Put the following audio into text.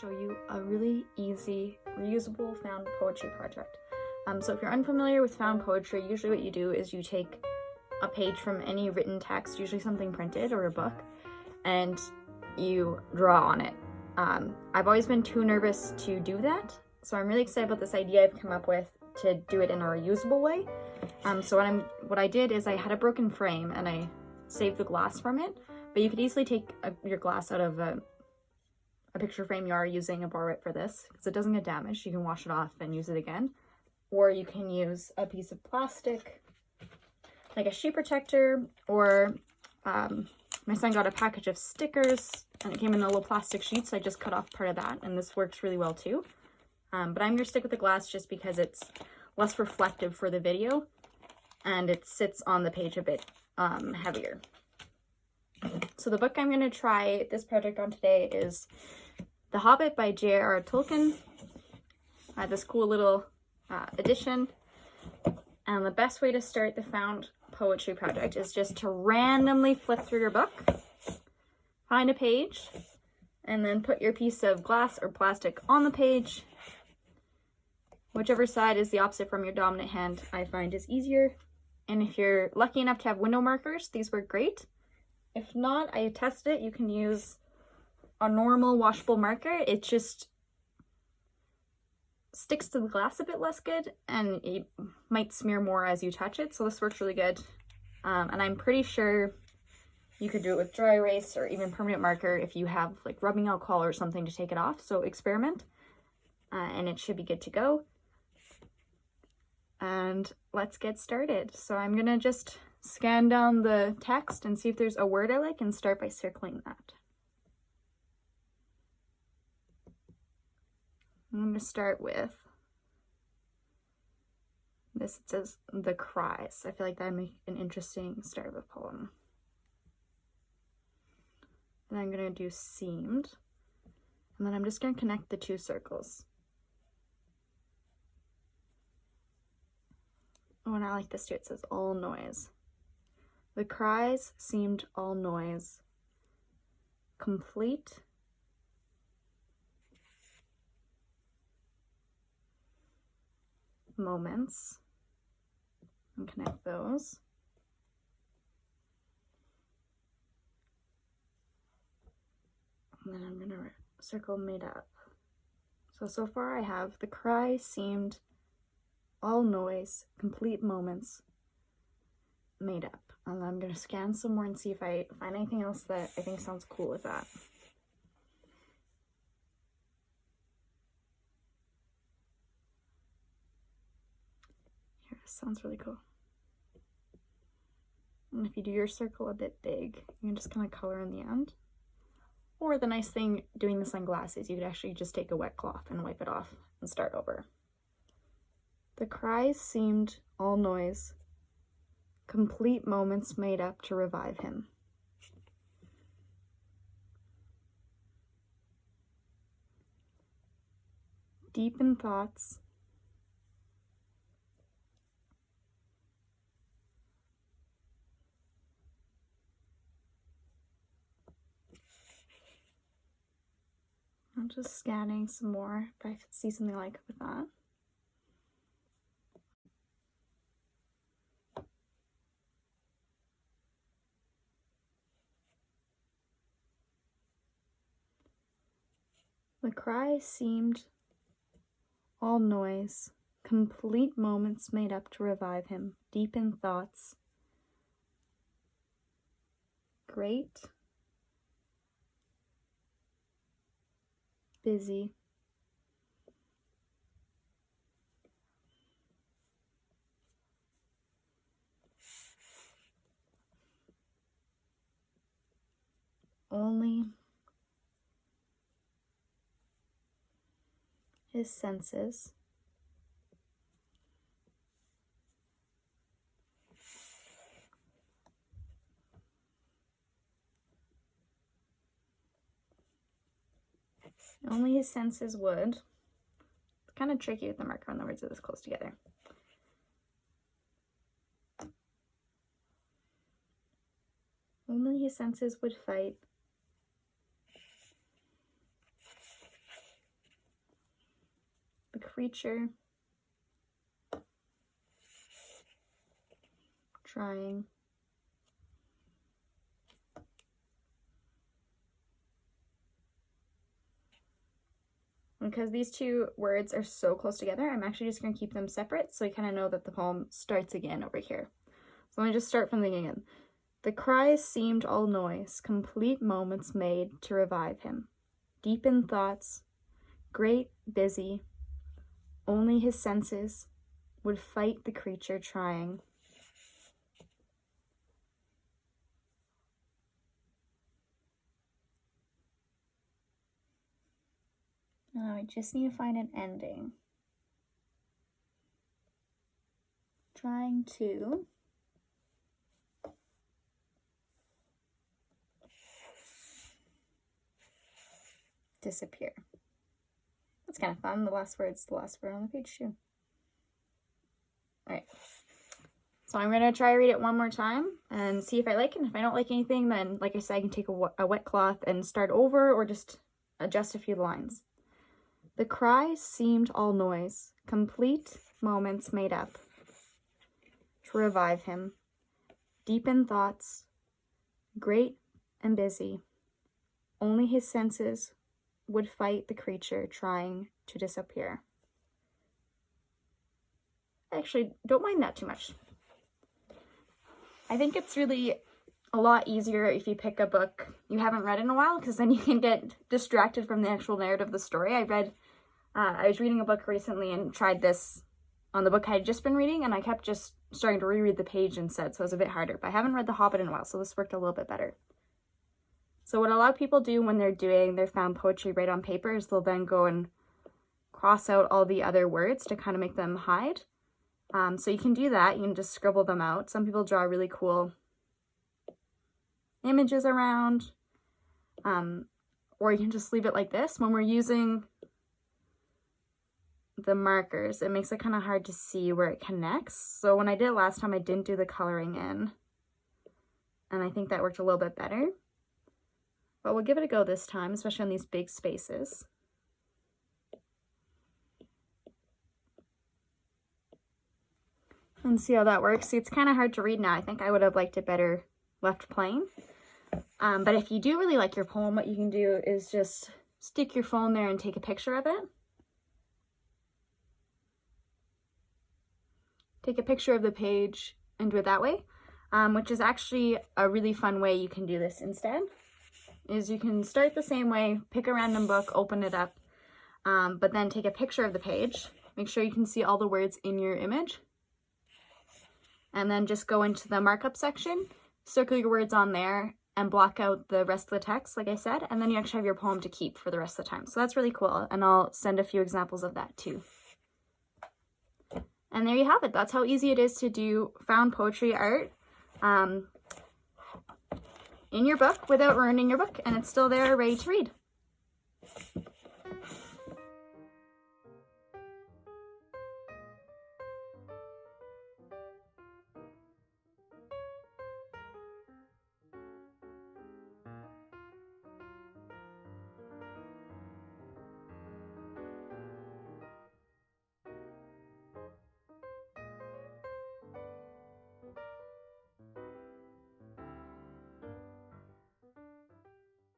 show you a really easy, reusable found poetry project. Um, so if you're unfamiliar with found poetry, usually what you do is you take a page from any written text, usually something printed or a book, and you draw on it. Um, I've always been too nervous to do that, so I'm really excited about this idea I've come up with to do it in a reusable way. Um, so what I'm what I did is I had a broken frame and I saved the glass from it, but you could easily take a, your glass out of a, a picture frame you are using borrow it for this because it doesn't get damaged. You can wash it off and use it again. Or you can use a piece of plastic like a sheet protector or um, my son got a package of stickers and it came in a little plastic sheet so I just cut off part of that and this works really well too. Um, but I'm going to stick with the glass just because it's less reflective for the video and it sits on the page a bit um, heavier. So the book I'm going to try this project on today is The Hobbit by J.R.R. Tolkien. I have this cool little uh, edition. And the best way to start the found poetry project is just to randomly flip through your book, find a page, and then put your piece of glass or plastic on the page. Whichever side is the opposite from your dominant hand, I find is easier. And if you're lucky enough to have window markers, these work great. If not, I tested it. You can use a normal washable marker. It just sticks to the glass a bit less good and it might smear more as you touch it. So this works really good. Um, and I'm pretty sure you could do it with dry erase or even permanent marker if you have like rubbing alcohol or something to take it off. So experiment uh, and it should be good to go. And let's get started. So I'm gonna just scan down the text and see if there's a word I like and start by circling that. I'm going to start with this. It says The Cries. I feel like that'd make an interesting start of a poem. And I'm going to do Seemed. And then I'm just going to connect the two circles. Oh, and I like this too. It says all noise. The cries seemed all noise, complete moments and connect those. And then I'm going to circle made up. So, so far I have the cry seemed all noise, complete moments made up. And I'm going to scan some more and see if I find anything else that I think sounds cool with that. Sounds really cool. And if you do your circle a bit big, you can just kind of color in the end. Or the nice thing doing glass is you could actually just take a wet cloth and wipe it off and start over. The cries seemed all noise, complete moments made up to revive him. Deep in thoughts, I'm just scanning some more if I see something like with that. The cry seemed all noise, complete moments made up to revive him, deep in thoughts. Great busy. Only his senses Only his senses would. It's kind of tricky with the marker when the words are this close together. Only his senses would fight. The creature trying because these two words are so close together, I'm actually just going to keep them separate so I kind of know that the poem starts again over here. So let me just start from the beginning. The cries seemed all noise, complete moments made to revive him. Deep in thoughts, great, busy, only his senses would fight the creature trying. Now I just need to find an ending. Trying to disappear. That's kind of fun. The last word's the last word on the page too. Alright. So I'm going to try read it one more time and see if I like it. And if I don't like anything, then like I said, I can take a, a wet cloth and start over or just adjust a few lines. The cries seemed all noise, complete moments made up to revive him. Deep in thoughts, great and busy, only his senses would fight the creature trying to disappear. Actually don't mind that too much. I think it's really a lot easier if you pick a book you haven't read in a while because then you can get distracted from the actual narrative of the story. I read, uh, I was reading a book recently and tried this on the book I had just been reading and I kept just starting to reread the page instead, so it was a bit harder. But I haven't read The Hobbit in a while, so this worked a little bit better. So what a lot of people do when they're doing their found poetry right on paper is they'll then go and cross out all the other words to kind of make them hide. Um, so you can do that. You can just scribble them out. Some people draw really cool images around. Um, or you can just leave it like this. When we're using the markers, it makes it kind of hard to see where it connects. So when I did it last time, I didn't do the coloring in. And I think that worked a little bit better. But we'll give it a go this time, especially on these big spaces. And see how that works. See, it's kind of hard to read now. I think I would have liked it better left plain. Um, but if you do really like your poem, what you can do is just stick your phone there and take a picture of it. Take a picture of the page and do it that way, um, which is actually a really fun way you can do this instead is you can start the same way, pick a random book, open it up, um, but then take a picture of the page. Make sure you can see all the words in your image. And then just go into the markup section, circle your words on there, and block out the rest of the text, like I said, and then you actually have your poem to keep for the rest of the time. So that's really cool, and I'll send a few examples of that too. And there you have it. That's how easy it is to do found poetry art. Um, in your book without ruining your book and it's still there ready to read.